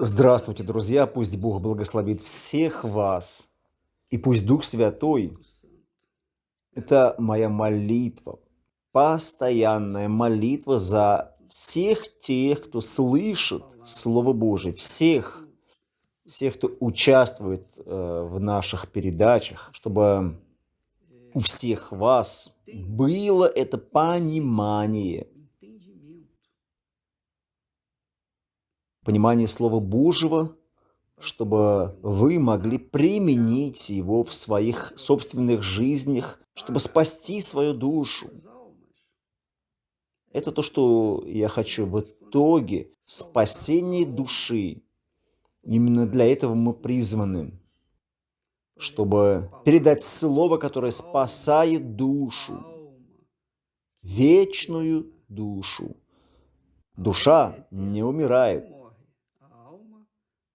Здравствуйте, друзья! Пусть Бог благословит всех вас, и пусть Дух Святой– это моя молитва, постоянная молитва за всех тех, кто слышит Слово Божие, всех, всех, кто участвует э, в наших передачах, чтобы у всех вас было это понимание – понимание Слова Божьего, чтобы вы могли применить его в своих собственных жизнях, чтобы спасти свою душу. Это то, что я хочу в итоге, спасение души. Именно для этого мы призваны, чтобы передать слово, которое спасает душу, вечную душу. Душа не умирает,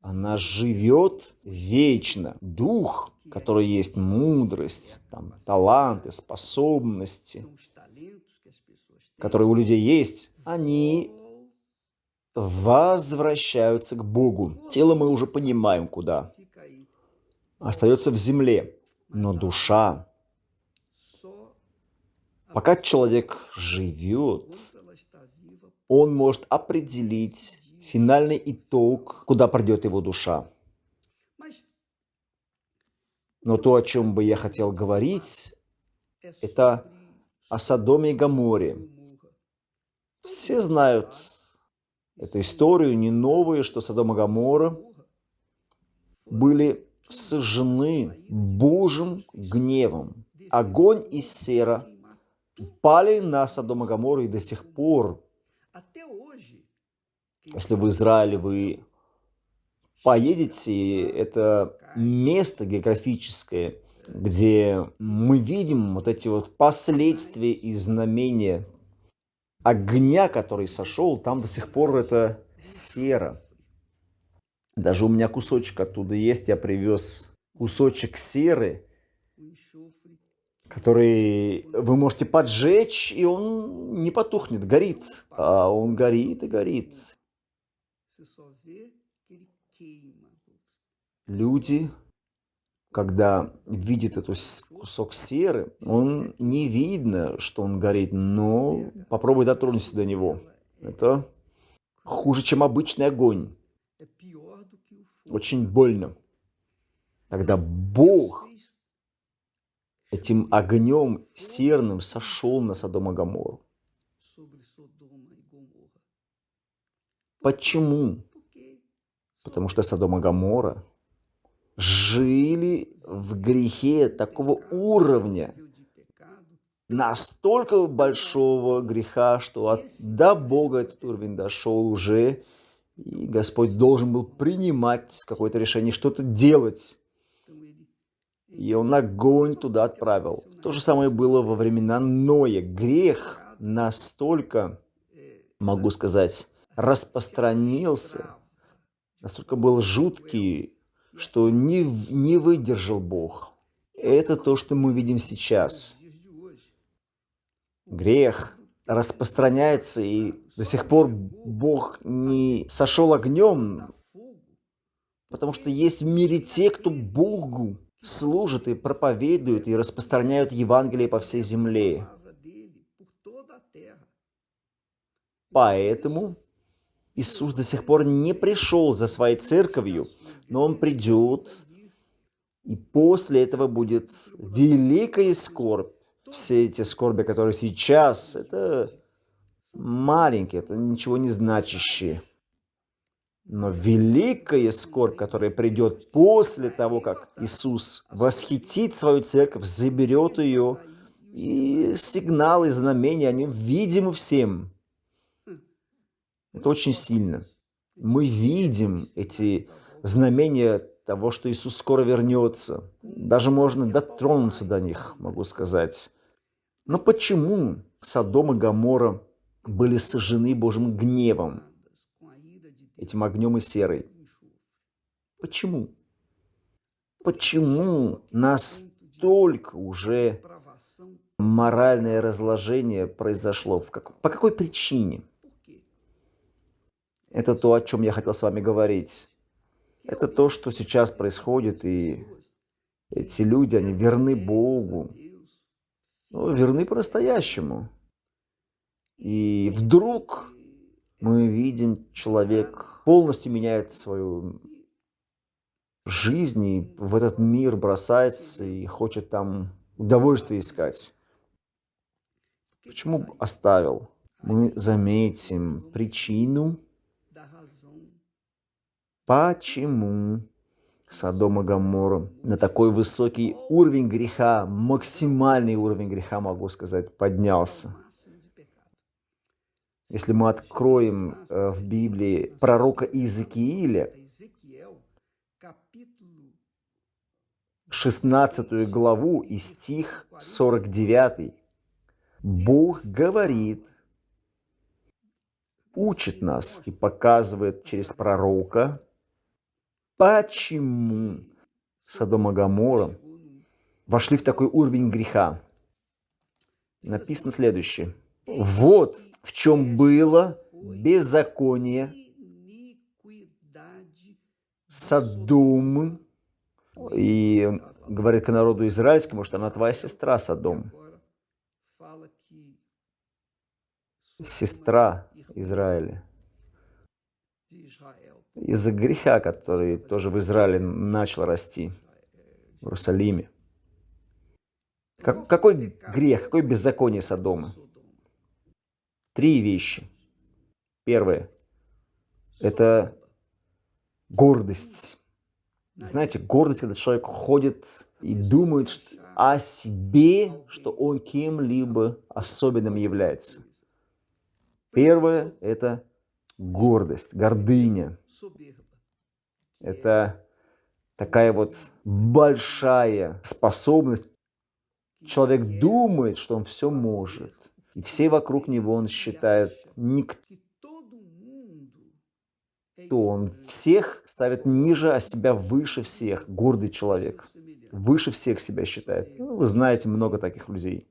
она живет вечно. Дух, который есть мудрость, там, таланты, способности, которые у людей есть, они возвращаются к Богу. Тело мы уже понимаем, куда. Остается в земле. Но душа, пока человек живет, он может определить финальный итог, куда придет его душа. Но то, о чем бы я хотел говорить, это о Содоме и Гаморе. Все знают эту историю, не новую, что Содом и Гамора были сожжены Божьим гневом. Огонь и сера пали на Содом и Гамору и до сих пор если в Израиле вы поедете, это место географическое, где мы видим вот эти вот последствия и знамения огня, который сошел, там до сих пор это сера. Даже у меня кусочек оттуда есть, я привез кусочек серы, который вы можете поджечь, и он не потухнет, горит. А он горит и горит. Люди, когда видят этот кусок серы, он не видно, что он горит, но попробуй дотронуться до него. Это хуже, чем обычный огонь. Очень больно. Тогда Бог этим огнем серным сошел на Содом и Гоморру. Почему? Потому что Содом и Гоморра жили в грехе такого уровня, настолько большого греха, что от, до Бога этот уровень дошел уже, и Господь должен был принимать какое-то решение, что-то делать. И он огонь туда отправил. То же самое было во времена Ноя. Грех настолько, могу сказать, распространился, настолько был жуткий, что не, не выдержал Бог. Это то, что мы видим сейчас. Грех распространяется, и до сих пор Бог не сошел огнем, потому что есть в мире те, кто Богу служат и проповедуют, и распространяют Евангелие по всей земле. Поэтому Иисус до сих пор не пришел за своей церковью, но Он придет, и после этого будет великая скорбь. Все эти скорби, которые сейчас, это маленькие, это ничего не значащие. Но великая скорбь, которая придет после того, как Иисус восхитит свою церковь, заберет ее, и сигналы, знамения, они видимы всем. Это очень сильно. Мы видим эти знамения того, что Иисус скоро вернется. Даже можно дотронуться до них, могу сказать. Но почему Содом и Гоморра были сожжены Божьим гневом, этим огнем и серой? Почему? Почему настолько уже моральное разложение произошло? По какой причине? Это то, о чем я хотел с вами говорить. Это то, что сейчас происходит, и эти люди, они верны Богу, ну, верны по-настоящему. И вдруг мы видим, человек полностью меняет свою жизнь, и в этот мир бросается и хочет там удовольствие искать. Почему оставил? Мы заметим причину, почему Содом и Гоморра на такой высокий уровень греха, максимальный уровень греха, могу сказать, поднялся. Если мы откроем э, в Библии пророка Иезекииля, 16 главу и стих 49, Бог говорит, учит нас и показывает через пророка, почему Содом и Гоморра вошли в такой уровень греха. Написано следующее. Вот в чем было беззаконие Содом. И говорит к народу израильскому, что она твоя сестра Содом. Сестра Израиля. Из-за греха, который тоже в Израиле начал расти, в Иерусалиме. Как, какой грех, какое беззаконие Содома? Три вещи. Первое – это гордость. Знаете, гордость, когда человек ходит и думает о себе, что он кем-либо особенным является. Первое – это гордость, гордыня. Это такая вот большая способность. Человек думает, что он все может. И все вокруг него он считает никто. Он всех ставит ниже, а себя выше всех. Гордый человек. Выше всех себя считает. Ну, вы знаете много таких людей.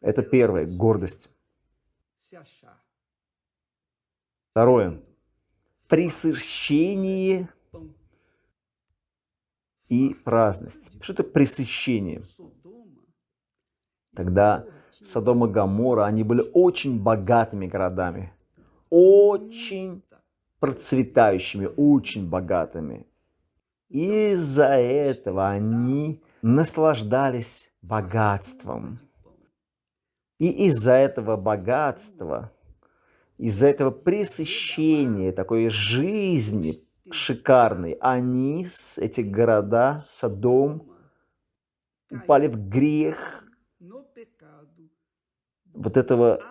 Это первое, гордость. Второе, пресыщение и праздность. Что это пресыщение? Тогда Содом и Гамора, они были очень богатыми городами, очень процветающими, очень богатыми. Из-за этого они наслаждались богатством. И из-за этого богатства, из-за этого пресыщения, такой жизни шикарной, они, эти города, Содом, упали в грех вот этого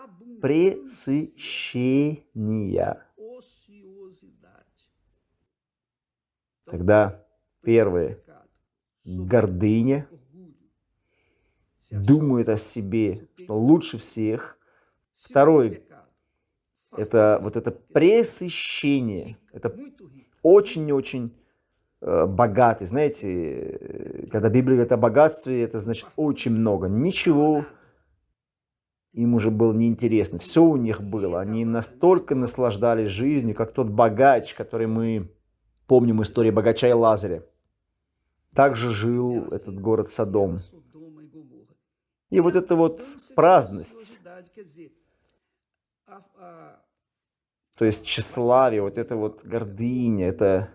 пресыщения. Тогда первое – гордыня – думает о себе, что лучше всех. Второй – это вот это пресыщение. Это очень-очень э, богатый. Знаете, когда Библия говорит о богатстве, это значит очень много. Ничего им уже было неинтересно. Все у них было. Они настолько наслаждались жизнью, как тот богач, который мы помним историю богача и Лазаря. Также жил этот город Содом. И вот эта вот праздность, то есть тщеславие, вот эта вот гордыня, это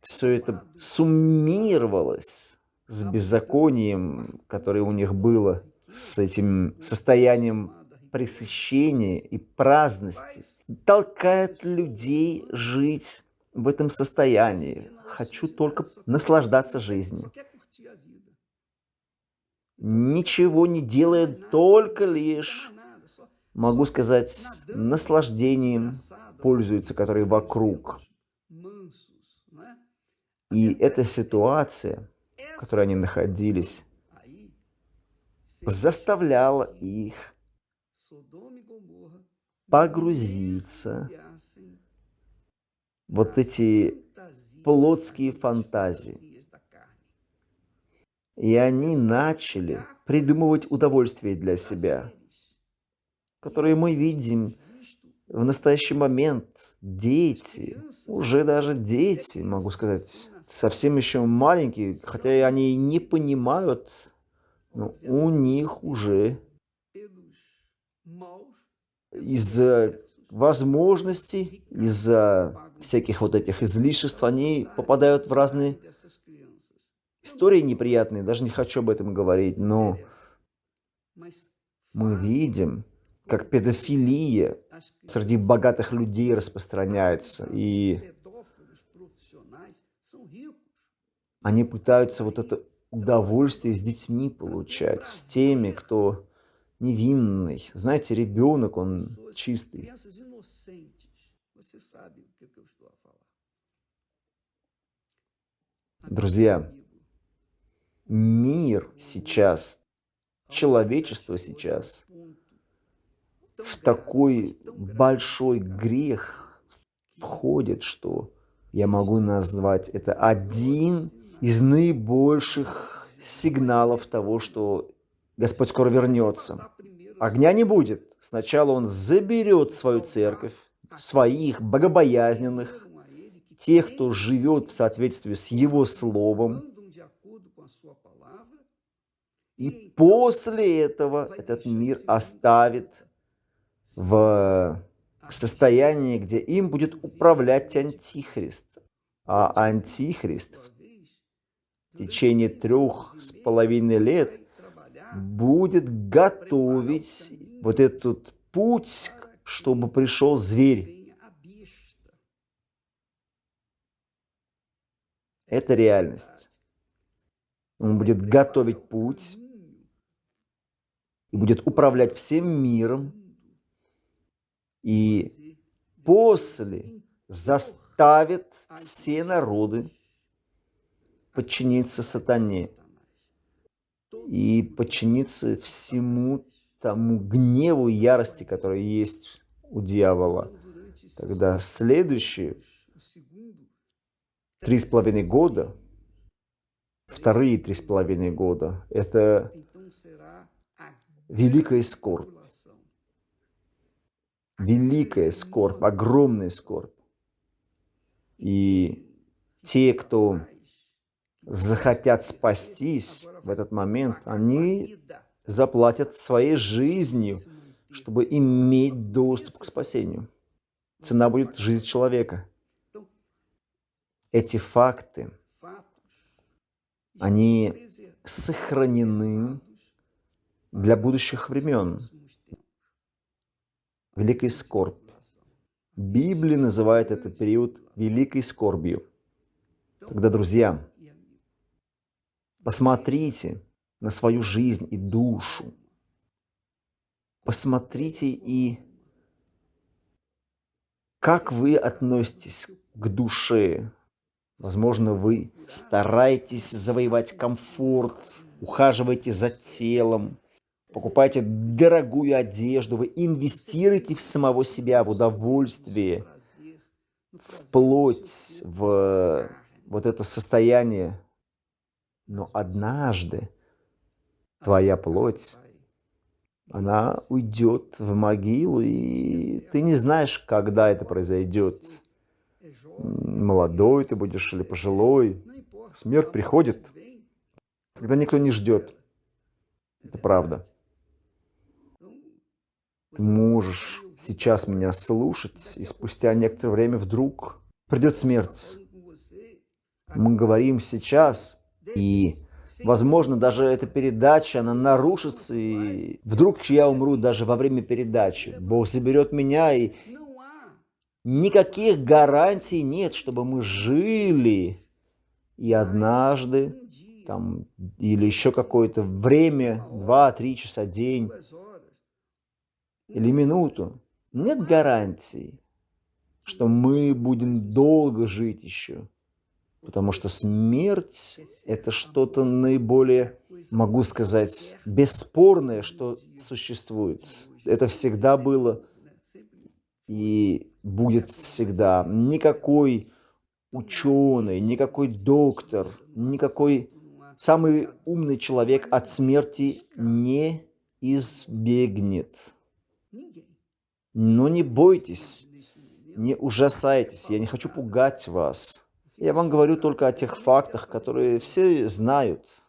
все это суммировалось с беззаконием, которое у них было, с этим состоянием пресыщения и праздности, толкает людей жить в этом состоянии. Хочу только наслаждаться жизнью ничего не делает, только лишь, могу сказать, наслаждением пользуются, которые вокруг. И эта ситуация, в которой они находились, заставляла их погрузиться вот эти плотские фантазии. И они начали придумывать удовольствие для себя, которые мы видим в настоящий момент. Дети, уже даже дети, могу сказать, совсем еще маленькие, хотя они не понимают, но у них уже из-за возможностей, из-за всяких вот этих излишеств, они попадают в разные истории неприятные, даже не хочу об этом говорить, но мы видим, как педофилия среди богатых людей распространяется, и они пытаются вот это удовольствие с детьми получать, с теми, кто невинный. Знаете, ребенок, он чистый. Друзья, мир сейчас, человечество сейчас в такой большой грех входит, что я могу назвать это один из наибольших сигналов того, что Господь скоро вернется. Огня не будет. Сначала Он заберет свою церковь, своих богобоязненных, тех, кто живет в соответствии с Его Словом. И после этого этот мир оставит в состоянии, где им будет управлять Антихрист. А Антихрист в течение трех с половиной лет будет готовить вот этот путь, чтобы пришел зверь. Это реальность. Он будет готовить путь и будет управлять всем миром. И после заставит все народы подчиниться сатане и подчиниться всему тому гневу и ярости, которая есть у дьявола. Тогда следующие три с половиной года, вторые три с половиной года, это великая скорбь. Великая скорбь, огромная скорбь. И те, кто захотят спастись в этот момент, они заплатят своей жизнью, чтобы иметь доступ к спасению. Цена будет жизнь человека. Эти факты, они сохранены для будущих времен. Великий скорбь. Библия называет этот период великой скорбью. Тогда, друзья, Посмотрите на свою жизнь и душу. Посмотрите и как вы относитесь к душе. Возможно, вы стараетесь завоевать комфорт, ухаживаете за телом, покупаете дорогую одежду, вы инвестируете в самого себя, в удовольствие, вплоть в вот это состояние но однажды твоя плоть, она уйдет в могилу, и ты не знаешь, когда это произойдет. Молодой ты будешь или пожилой. Смерть приходит, когда никто не ждет. Это правда. Можешь сейчас меня слушать, и спустя некоторое время вдруг придет смерть. Мы говорим сейчас и, возможно, даже эта передача, она нарушится, и вдруг я умру даже во время передачи. Бог заберет меня, и никаких гарантий нет, чтобы мы жили. И однажды, там, или еще какое-то время, два-три часа, день, или минуту, нет гарантий, что мы будем долго жить еще. Потому что смерть – это что-то наиболее, могу сказать, бесспорное, что существует. Это всегда было и будет всегда. Никакой ученый, никакой доктор, никакой самый умный человек от смерти не избегнет. Но не бойтесь, не ужасайтесь, я не хочу пугать вас. Я вам говорю только о тех фактах, которые все знают.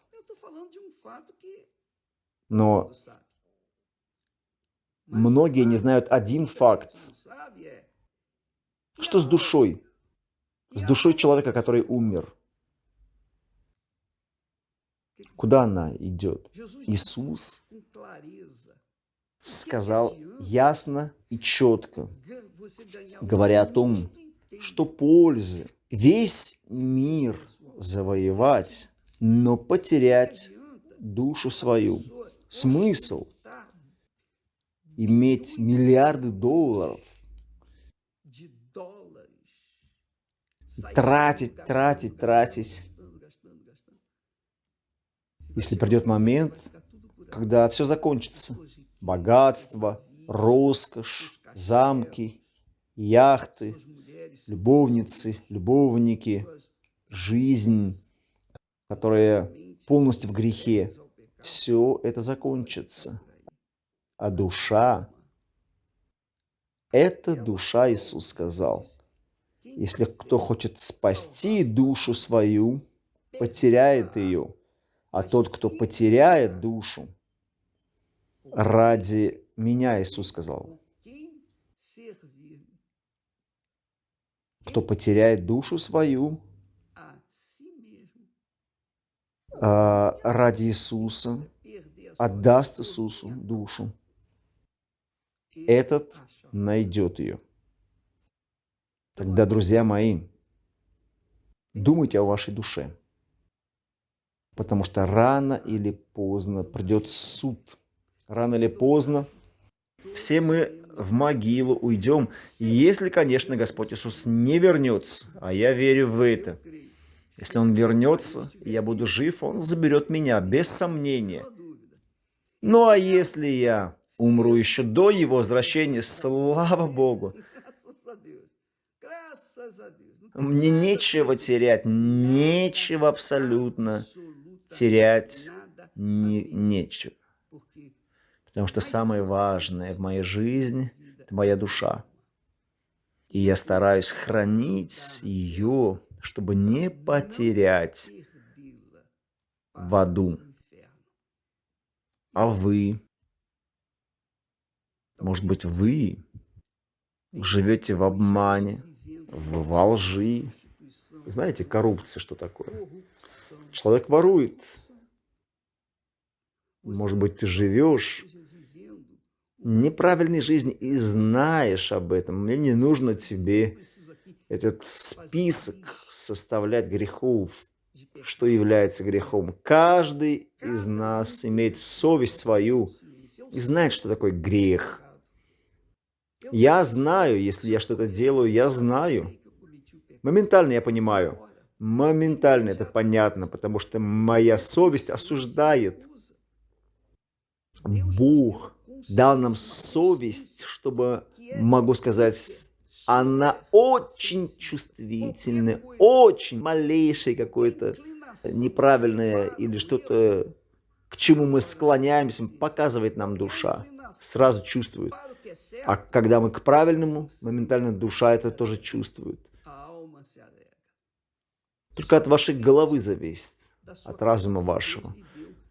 Но многие не знают один факт. Что с душой? С душой человека, который умер. Куда она идет? Иисус сказал ясно и четко, говоря о том, что пользы весь мир завоевать, но потерять душу свою. Смысл иметь миллиарды долларов, тратить, тратить, тратить. Если придет момент, когда все закончится, богатство, роскошь, замки, яхты, любовницы, любовники, жизнь, которая полностью в грехе, все это закончится. А душа, это душа, Иисус сказал. Если кто хочет спасти душу свою, потеряет ее. А тот, кто потеряет душу, ради меня, Иисус сказал, кто потеряет душу свою а, ради Иисуса, отдаст Иисусу душу, этот найдет ее. Тогда, друзья мои, думайте о вашей душе, потому что рано или поздно придет суд. Рано или поздно все мы в могилу уйдем, если, конечно, Господь Иисус не вернется, а я верю в это. Если Он вернется, и я буду жив, Он заберет меня, без сомнения. Ну а если я умру еще до Его возвращения, слава Богу, мне нечего терять, нечего абсолютно терять, не, нечего. Потому что самое важное в моей жизни – это моя душа. И я стараюсь хранить ее, чтобы не потерять в аду. А вы? Может быть, вы живете в обмане, в, во лжи. Знаете, коррупция что такое? Человек ворует. Может быть, ты живешь неправильной жизни и знаешь об этом. Мне не нужно тебе этот список составлять грехов, что является грехом. Каждый из нас имеет совесть свою и знает, что такое грех. Я знаю, если я что-то делаю, я знаю. Моментально я понимаю. Моментально это понятно, потому что моя совесть осуждает. Бог дал нам совесть, чтобы, могу сказать, она очень чувствительная, очень малейшее какое-то неправильное или что-то, к чему мы склоняемся, показывает нам душа, сразу чувствует. А когда мы к правильному, моментально душа это тоже чувствует. Только от вашей головы зависит, от разума вашего.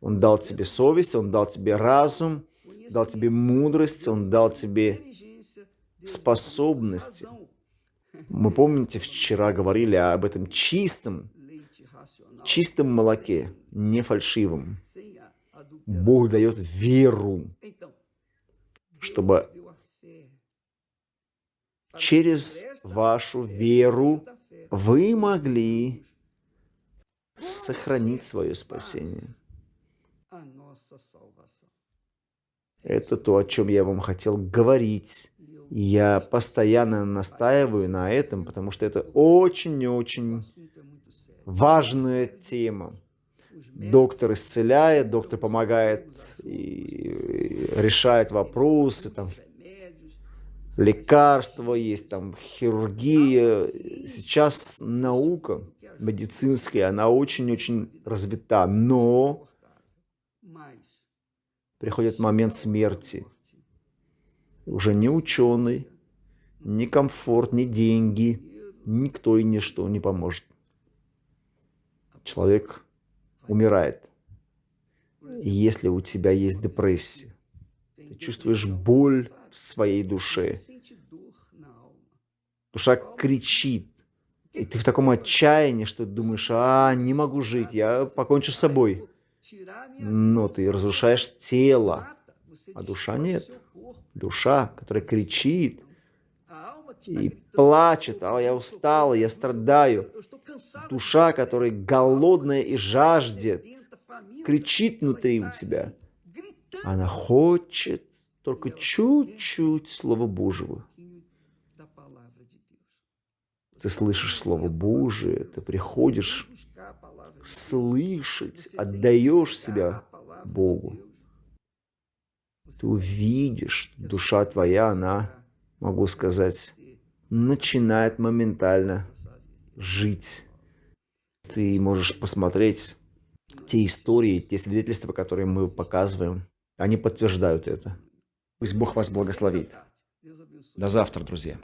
Он дал тебе совесть, Он дал тебе разум, дал тебе мудрость, Он дал тебе способности. Мы, помните, вчера говорили об этом чистом, чистом молоке, не фальшивом. Бог дает веру, чтобы через вашу веру вы могли сохранить свое спасение. Это то, о чем я вам хотел говорить. Я постоянно настаиваю на этом, потому что это очень-очень важная тема. Доктор исцеляет, доктор помогает и решает вопросы, там, лекарства есть, там, хирургия. Сейчас наука медицинская, она очень-очень развита, но приходит момент смерти. Уже ни ученый, ни комфорт, ни деньги, никто и ничто не поможет. Человек умирает. И если у тебя есть депрессия, ты чувствуешь боль в своей душе, душа кричит, и ты в таком отчаянии, что думаешь, а, не могу жить, я покончу с собой. Но ты разрушаешь тело, а душа нет. Душа, которая кричит и плачет, а я устала, я страдаю. Душа, которая голодная и жаждет, кричит внутри у тебя. Она хочет только чуть-чуть Слова Божьего. Ты слышишь Слово Божие, ты приходишь слышать, отдаешь себя Богу. Ты увидишь, душа твоя, она, могу сказать, начинает моментально жить. Ты можешь посмотреть те истории, те свидетельства, которые мы показываем, они подтверждают это. Пусть Бог вас благословит. До завтра, друзья.